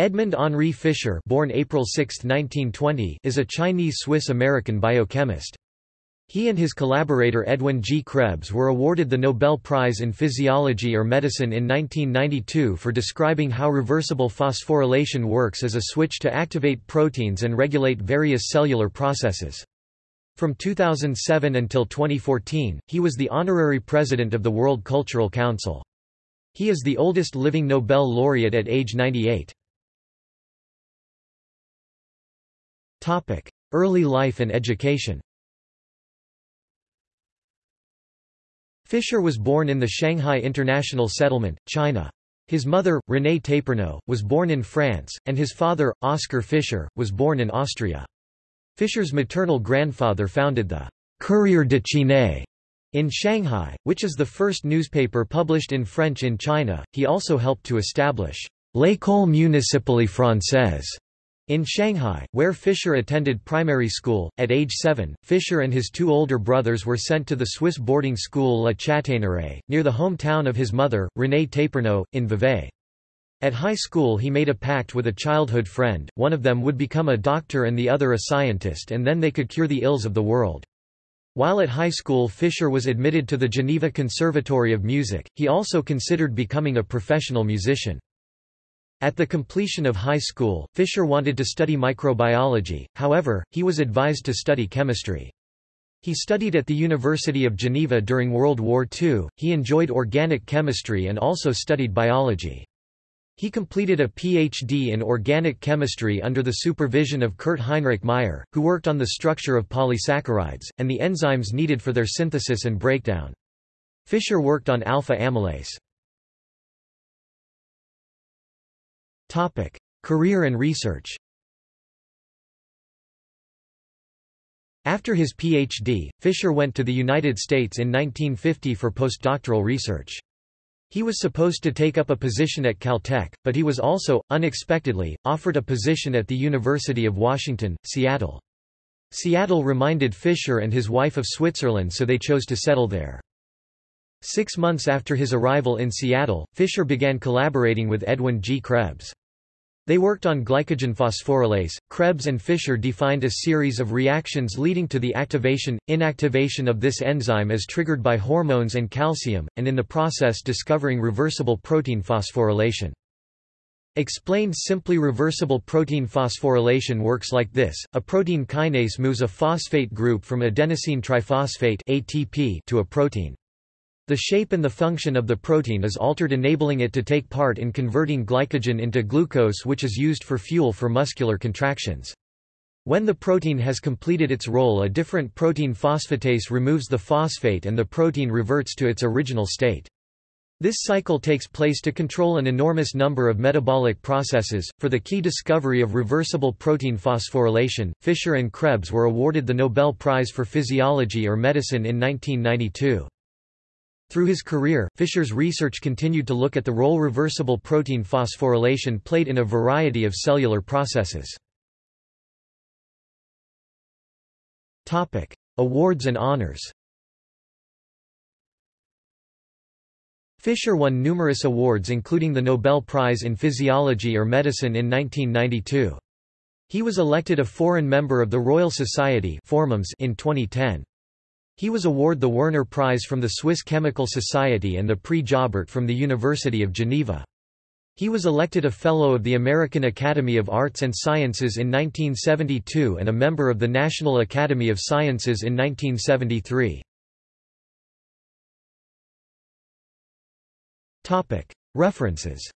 Edmund Henri Fischer born April 6, 1920, is a Chinese-Swiss-American biochemist. He and his collaborator Edwin G. Krebs were awarded the Nobel Prize in Physiology or Medicine in 1992 for describing how reversible phosphorylation works as a switch to activate proteins and regulate various cellular processes. From 2007 until 2014, he was the honorary president of the World Cultural Council. He is the oldest living Nobel laureate at age 98. Early life and education Fischer was born in the Shanghai International Settlement, China. His mother, Renée Tapernoux, was born in France, and his father, Oskar Fischer, was born in Austria. Fischer's maternal grandfather founded the Courrier de Chine in Shanghai, which is the first newspaper published in French in China. He also helped to establish L'École municipale française in Shanghai, where Fischer attended primary school, at age seven, Fischer and his two older brothers were sent to the Swiss boarding school La Chataignerie, near the hometown of his mother, Renée Tapernoux, in Vevey. At high school he made a pact with a childhood friend, one of them would become a doctor and the other a scientist and then they could cure the ills of the world. While at high school Fischer was admitted to the Geneva Conservatory of Music, he also considered becoming a professional musician. At the completion of high school, Fischer wanted to study microbiology, however, he was advised to study chemistry. He studied at the University of Geneva during World War II, he enjoyed organic chemistry and also studied biology. He completed a Ph.D. in organic chemistry under the supervision of Kurt Heinrich Meyer, who worked on the structure of polysaccharides, and the enzymes needed for their synthesis and breakdown. Fischer worked on alpha amylase. Topic: Career and research. After his PhD, Fischer went to the United States in 1950 for postdoctoral research. He was supposed to take up a position at Caltech, but he was also, unexpectedly, offered a position at the University of Washington, Seattle. Seattle reminded Fischer and his wife of Switzerland so they chose to settle there. Six months after his arrival in Seattle, Fischer began collaborating with Edwin G. Krebs. They worked on glycogen phosphorylase. Krebs and Fischer defined a series of reactions leading to the activation, inactivation of this enzyme as triggered by hormones and calcium, and in the process discovering reversible protein phosphorylation. Explained simply reversible protein phosphorylation works like this, a protein kinase moves a phosphate group from adenosine triphosphate ATP to a protein. The shape and the function of the protein is altered enabling it to take part in converting glycogen into glucose which is used for fuel for muscular contractions. When the protein has completed its role a different protein phosphatase removes the phosphate and the protein reverts to its original state. This cycle takes place to control an enormous number of metabolic processes. For the key discovery of reversible protein phosphorylation, Fischer and Krebs were awarded the Nobel Prize for Physiology or Medicine in 1992. Through his career, Fischer's research continued to look at the role reversible protein phosphorylation played in a variety of cellular processes. Awards and honors Fischer won numerous awards including the Nobel Prize in Physiology or Medicine in 1992. He was elected a foreign member of the Royal Society in 2010. He was awarded the Werner Prize from the Swiss Chemical Society and the Prix Jaubert from the University of Geneva. He was elected a Fellow of the American Academy of Arts and Sciences in 1972 and a member of the National Academy of Sciences in 1973. References